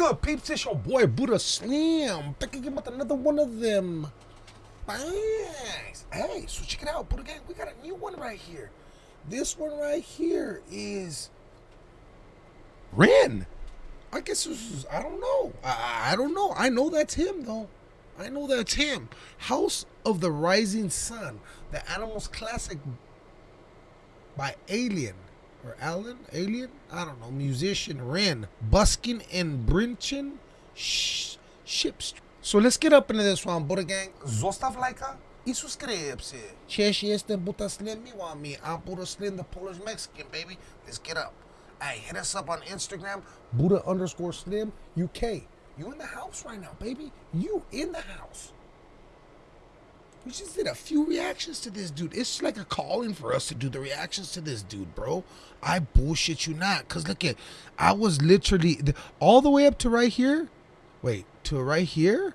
good, peeps? It's your boy Buddha Slim. Back again with another one of them. Nice. Hey, so check it out, Buddha Gang. We got a new one right here. This one right here is Ren. I guess this is, I don't know. I, I don't know. I know that's him, though. I know that's him. House of the Rising Sun, the Animals Classic by Alien or Alan, Alien, I don't know, musician Ren, Buskin and Brinchin, sh- ships. So let's get up into this one, Buddha Gang. Zostav lajka i subscribe-se. Cześć, jestem Buddha Slim, miła me? I'm Buddha Slim, the Polish Mexican, baby. Let's get up. Hey, hit us up on Instagram, Buddha underscore Slim, UK. You in the house right now, baby. You in the house. We just did a few reactions to this dude. It's like a calling for us to do the reactions to this dude, bro. I bullshit you not. Cause look at, I was literally all the way up to right here. Wait, to right here?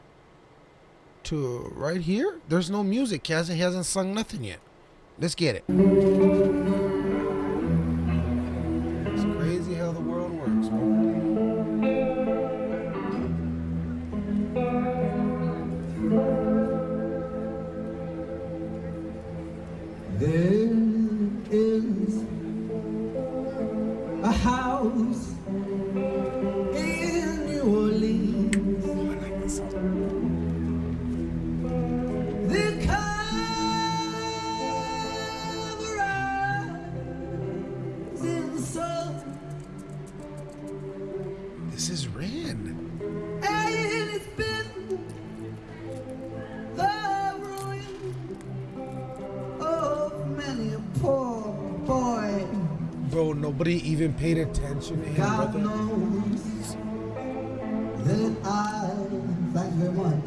To right here? There's no music. He hasn't, he hasn't sung nothing yet. Let's get it. Nobody even paid attention to him, God brother. knows that I, thank you very much,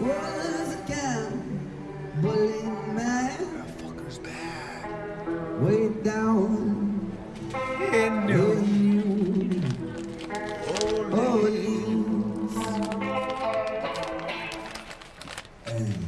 was a gambling man That fucker's bad. way down In New Orleans. And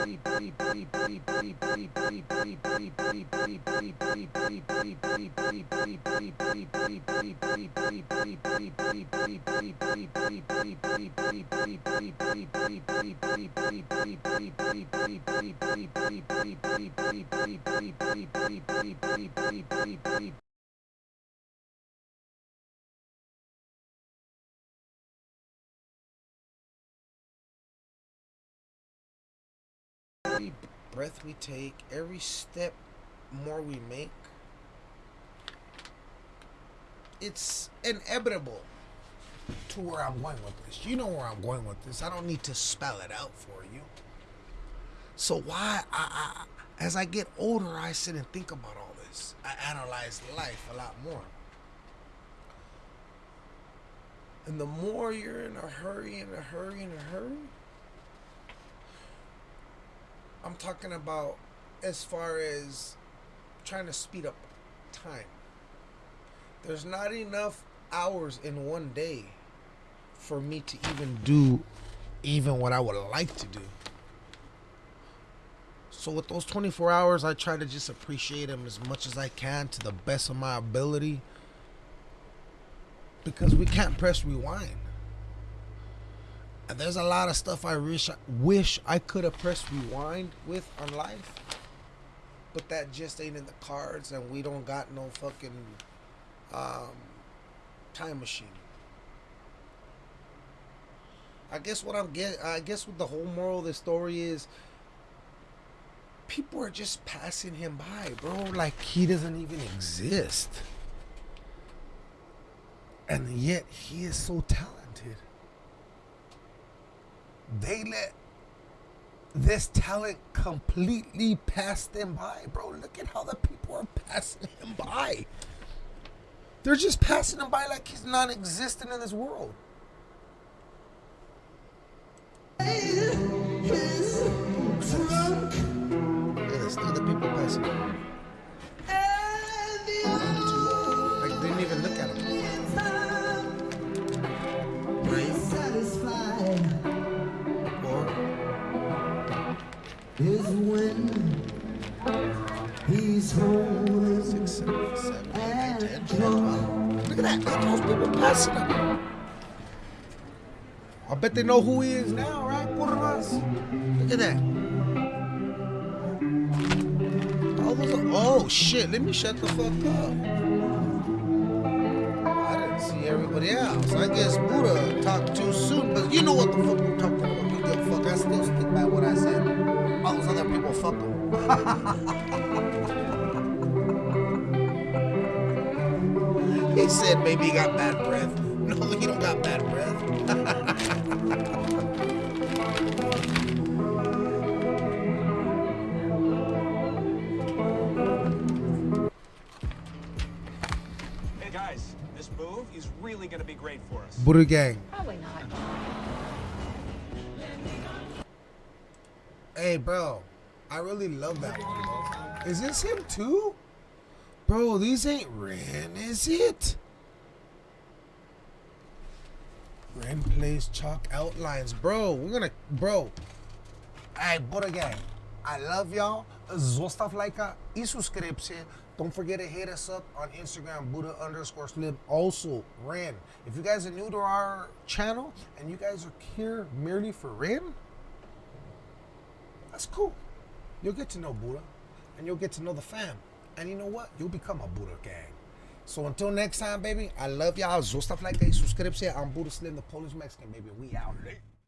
breath we take, every step more we make, it's inevitable to where I'm going with this. You know where I'm going with this. I don't need to spell it out for you. So why I, I as I get older, I sit and think about all this. I analyze life a lot more. And the more you're in a hurry, in a hurry, in a hurry, I'm talking about as far as trying to speed up time. There's not enough hours in one day for me to even do even what I would like to do. So with those 24 hours, I try to just appreciate them as much as I can to the best of my ability. Because we can't press rewind. And there's a lot of stuff I wish wish I could have pressed rewind with on life, but that just ain't in the cards, and we don't got no fucking um, time machine. I guess what I'm get. I guess what the whole moral of the story is. People are just passing him by, bro. Like he doesn't even exist. And yet he is so talented. They let this talent completely pass them by, bro. Look at how the people are passing him by. They're just passing him by like he's non existent in this world. Is when he's home drunk. Look at that. Those people passing him. I bet they know who he is now, right? Curvas. Look at that. All those are, oh shit, let me shut the fuck up. I didn't see everybody else. I guess Buddha talked too soon, but you know what the fuck I'm talking he said maybe he got bad breath. No, he don't got bad breath. Hey guys, this move is really gonna be great for us. Buddha gang. Probably not. Hey, bro. I really love that one. Is this him too? Bro, these ain't Ren, is it? Ren plays chalk outlines. Bro, we're gonna, bro. Hey, Buddha gang. I love y'all. Zostav lajka i subskrypcję. Don't forget to hit us up on Instagram, Buddha underscore Slim. Also, Ren. If you guys are new to our channel and you guys are here merely for Ren, that's cool. You'll get to know Buddha and you'll get to know the fam. And you know what? You'll become a Buddha gang. So until next time, baby, I love y'all. Zostav like a subscription. I'm Buddha Slim, the Polish Mexican, baby. We out late.